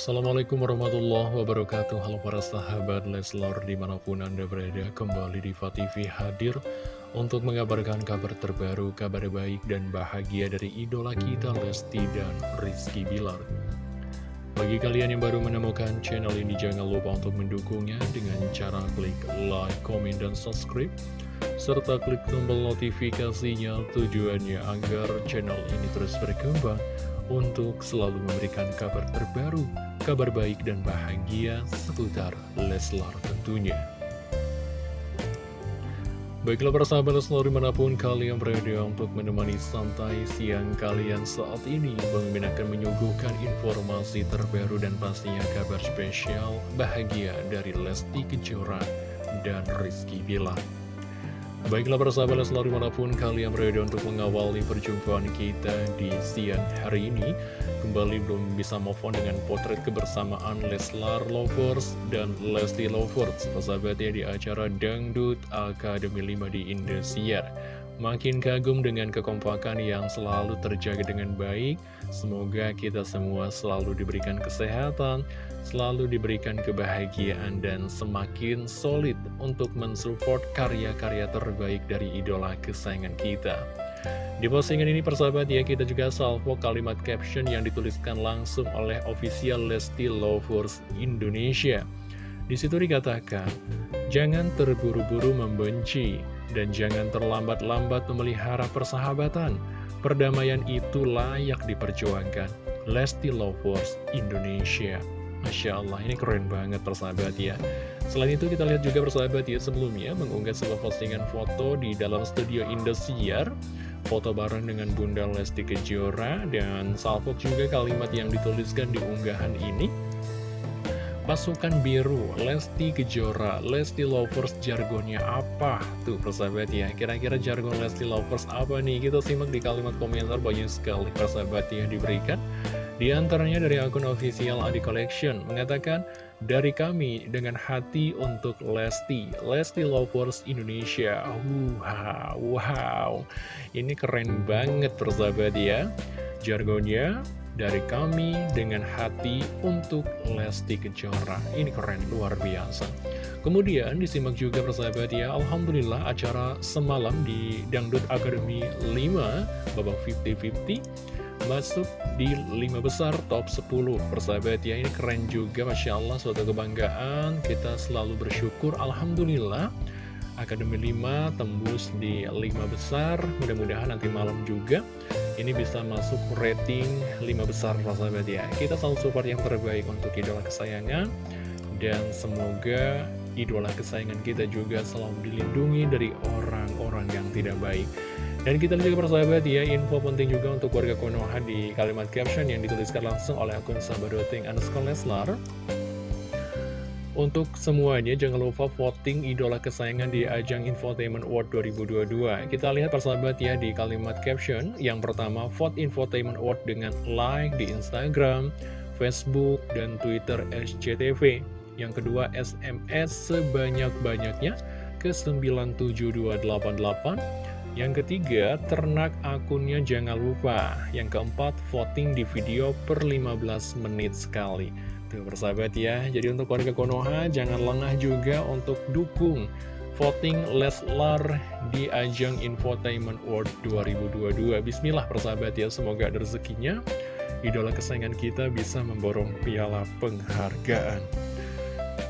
Assalamualaikum warahmatullahi wabarakatuh. Halo para sahabat Leslar di mana pun anda berada Kembali di TV hadir Untuk mengabarkan kabar terbaru Kabar baik dan bahagia dari idola kita Lesti dan Rizky Bilar. Bagi kalian yang baru menemukan channel ini Jangan lupa untuk mendukungnya Dengan cara klik like, komen, dan subscribe serta klik tombol notifikasinya tujuannya agar channel ini terus berkembang untuk selalu memberikan kabar terbaru, kabar baik dan bahagia seputar Leslar tentunya. Baiklah para sahabat Leslar di mana pun kalian berada untuk menemani santai siang kalian saat ini Bang akan menyuguhkan informasi terbaru dan pastinya kabar spesial bahagia dari Lesti Kejora dan Rizky Bilar Baiklah persahabat selalu di mana pun kalian berada untuk mengawali perjumpaan kita di siang hari ini Kembali belum bisa move on dengan potret kebersamaan Leslar Lovers dan Lesti Lovers Persahabatnya di acara Dangdut Akademi 5 di Indosiar Makin kagum dengan kekompakan yang selalu terjaga dengan baik. Semoga kita semua selalu diberikan kesehatan Selalu diberikan kebahagiaan dan semakin solid Untuk mensupport karya-karya terbaik dari idola kesayangan kita. Di postingan ini persahabat ya kita juga salvo kalimat caption yang dituliskan langsung oleh official Lesti Lovers Indonesia. Di situ dikatakan, jangan terburu-buru membenci dan jangan terlambat-lambat memelihara persahabatan. Perdamaian itu layak diperjuangkan. Lesti Lovers Indonesia. Masya Allah, ini keren banget persahabat ya. Selain itu kita lihat juga persahabat ya sebelumnya mengunggah sebuah postingan foto di dalam studio Indosiar. Foto bareng dengan Bunda Lesti Kejora dan salvo juga kalimat yang dituliskan di unggahan ini Pasukan biru, Lesti Kejora, Lesti Lovers jargonnya apa? Tuh persahabat ya, kira-kira jargon Lesti Lovers apa nih? Kita simak di kalimat komentar banyak sekali persahabat yang diberikan. Di antaranya dari akun official Adi Collection mengatakan, dari kami dengan hati untuk Lesti, Lesti Lovers Indonesia. Wow, wow. Ini keren banget persahabat ya. Jargonnya dari kami dengan hati untuk Lesti Kejora. Ini keren, luar biasa. Kemudian disimak juga persahabat ya, Alhamdulillah acara semalam di Dangdut Academy 5, babak 50-50, masuk di 5 besar top 10 persahabat ya ini keren juga Masya Allah suatu kebanggaan kita selalu bersyukur Alhamdulillah Akademi 5 tembus di 5 besar mudah-mudahan nanti malam juga ini bisa masuk rating 5 besar sahabat ya Kita selalu support yang terbaik untuk idola kesayangan. Dan semoga idola kesayangan kita juga selalu dilindungi dari orang-orang yang tidak baik. Dan kita lihat juga persahabat ya, info penting juga untuk warga Konoha di kalimat caption yang dituliskan langsung oleh akun sahabat underscore Leslar. Untuk semuanya, jangan lupa voting idola kesayangan di ajang Infotainment Award 2022. Kita lihat persahabat ya di kalimat caption. Yang pertama, vote Infotainment Award dengan like di Instagram, Facebook, dan Twitter SCTV. Yang kedua, SMS sebanyak-banyaknya ke 97288. Yang ketiga, ternak akunnya jangan lupa. Yang keempat, voting di video per 15 menit sekali. Tuh persahabat ya, jadi untuk warga Konoha jangan lengah juga untuk dukung voting Leslar di ajang Infotainment World 2022. Bismillah persahabat ya, semoga ada rezekinya. Idola kesayangan kita bisa memborong piala penghargaan.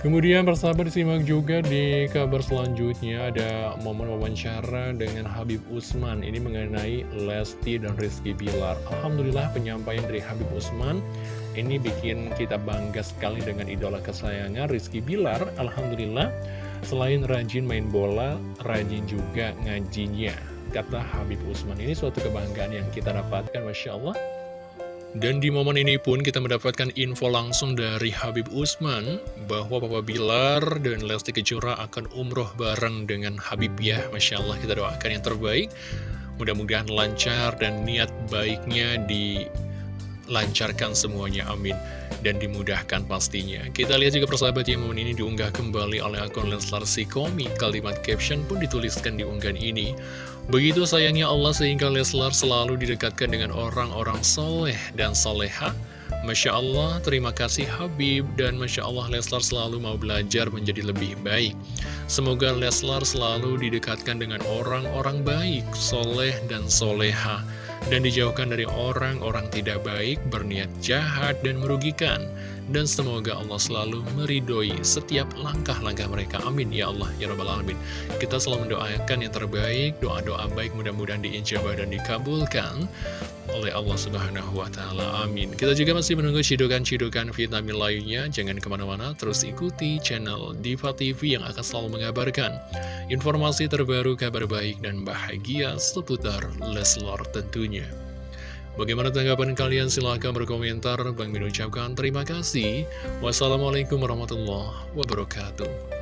Kemudian persahabat disimak juga di kabar selanjutnya ada momen wawancara dengan Habib Usman. Ini mengenai Lesti dan Rizky Bilar. Alhamdulillah penyampaian dari Habib Usman Ini bikin kita bangga sekali dengan idola kesayangan Rizky Bilar. Alhamdulillah selain rajin main bola, rajin juga ngajinya. Kata Habib Usman ini suatu kebanggaan yang kita dapatkan Masya Allah dan di momen ini pun kita mendapatkan info langsung dari Habib Usman bahwa Papa Bilar dan Lesti Kejora akan umroh bareng dengan Habib ya. Masya Allah kita doakan yang terbaik. Mudah-mudahan lancar dan niat baiknya dilancarkan semuanya. Amin. Dan dimudahkan pastinya. Kita lihat juga persahabat yang momen ini diunggah kembali oleh akun Leslar Sikomi. Kalimat caption pun dituliskan di unggahan ini. Begitu sayangnya Allah sehingga Leslar selalu didekatkan dengan orang-orang soleh dan soleha, Masya Allah, terima kasih Habib, dan Masya Allah Leslar selalu mau belajar menjadi lebih baik. Semoga Leslar selalu didekatkan dengan orang-orang baik, soleh dan soleha, dan dijauhkan dari orang-orang tidak baik, berniat jahat dan merugikan. Dan semoga Allah selalu meridoi setiap langkah-langkah mereka. Amin ya Allah ya Rabbal Alamin. Kita selalu mendoakan yang terbaik, doa-doa baik mudah-mudahan diijabah dan dikabulkan oleh Allah Subhanahu wa Ta'ala. Amin. Kita juga masih menunggu cidukan-cidukan vitamin lainnya. Jangan ke mana-mana, terus ikuti channel Diva TV yang akan selalu mengabarkan informasi terbaru, kabar baik, dan bahagia seputar Leslar tentunya. Bagaimana tanggapan kalian? Silahkan berkomentar. Bang Min ucapkan terima kasih. Wassalamualaikum warahmatullahi wabarakatuh.